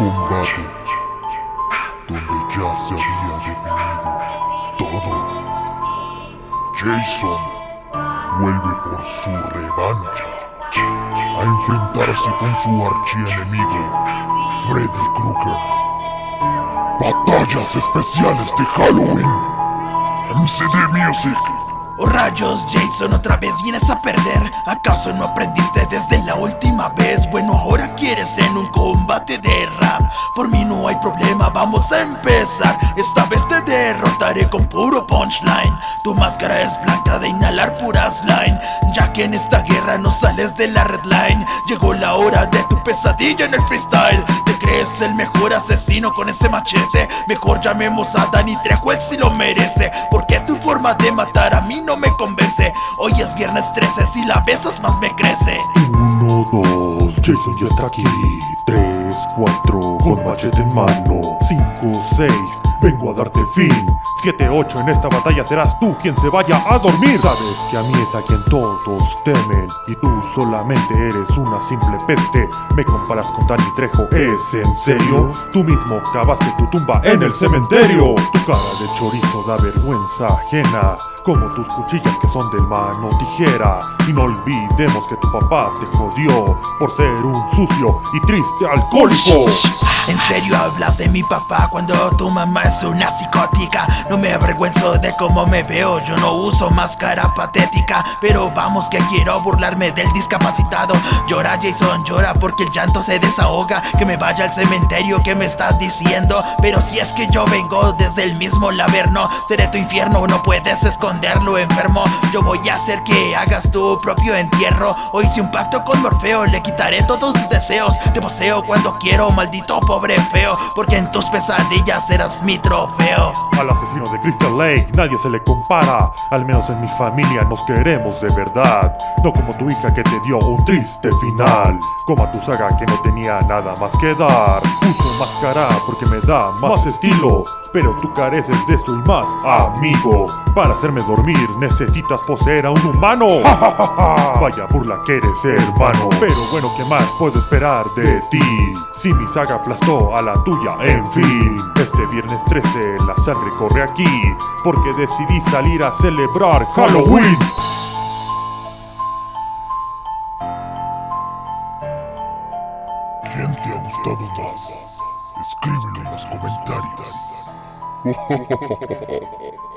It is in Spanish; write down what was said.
combate donde ya se había definido todo. Jason vuelve por su revancha a enfrentarse con su archienemigo Freddy Krueger. Batallas especiales de Halloween. MCD Music. Oh rayos, Jason, otra vez vienes a perder. ¿Acaso no aprendiste desde la última vez? Bueno, ahora quieres en un combate de. Por mí no hay problema, vamos a empezar. Esta vez te derrotaré con puro punchline. Tu máscara es blanca de inhalar pura slime. Ya que en esta guerra no sales de la red line. Llegó la hora de tu pesadilla en el freestyle. ¿Te crees el mejor asesino con ese machete? Mejor llamemos a Danny Trejo, él si lo merece. Porque tu forma de matar a mí no me convence. Hoy es viernes 13, si la besas más me crece. Uno, dos, Jason ya está aquí. Tres, cuatro, con machete en mano. Cinco, seis, vengo a darte fin. 7-8 en esta batalla serás tú quien se vaya a dormir Sabes que a mí es a quien todos temen Y tú solamente eres una simple peste Me comparas con Danny Trejo, ¿es en serio? Tú mismo cavaste tu tumba en el cementerio Tu cara de chorizo da vergüenza ajena como tus cuchillas que son de mano tijera. Y no olvidemos que tu papá te jodió Por ser un sucio y triste alcohólico. ¿En serio hablas de mi papá cuando tu mamá es una psicótica? No me avergüenzo de cómo me veo, yo no uso máscara patética. Pero vamos que quiero burlarme del discapacitado. Llora Jason, llora porque el llanto se desahoga. Que me vaya al cementerio, ¿qué me estás diciendo? Pero si es que yo vengo desde el mismo laberno Seré tu infierno, no puedes esconderlo enfermo. Yo voy a hacer que hagas tu propio entierro. Hoy hice un pacto con Morfeo, le quitaré todos tus deseos. Te poseo cuando quiero, maldito pobre feo Porque en tus pesadillas serás mi trofeo. Al asesino de Crystal Lake nadie se le compara Al menos en mi familia nos queremos de verdad. No como tu hija que te dio un triste final Como a tu saga que no tenía nada más que dar. Uso máscara porque me da más estilo pero tú careces de eso y más, amigo Para hacerme dormir necesitas poseer a un humano Vaya burla que eres, hermano Pero bueno, ¿qué más puedo esperar de ti? Si mi saga aplastó a la tuya, en fin Este viernes 13 la sangre corre aquí Porque decidí salir a celebrar Halloween ¿Quién te ha gustado más? Escríbelo en los comentarios. ほほほほ。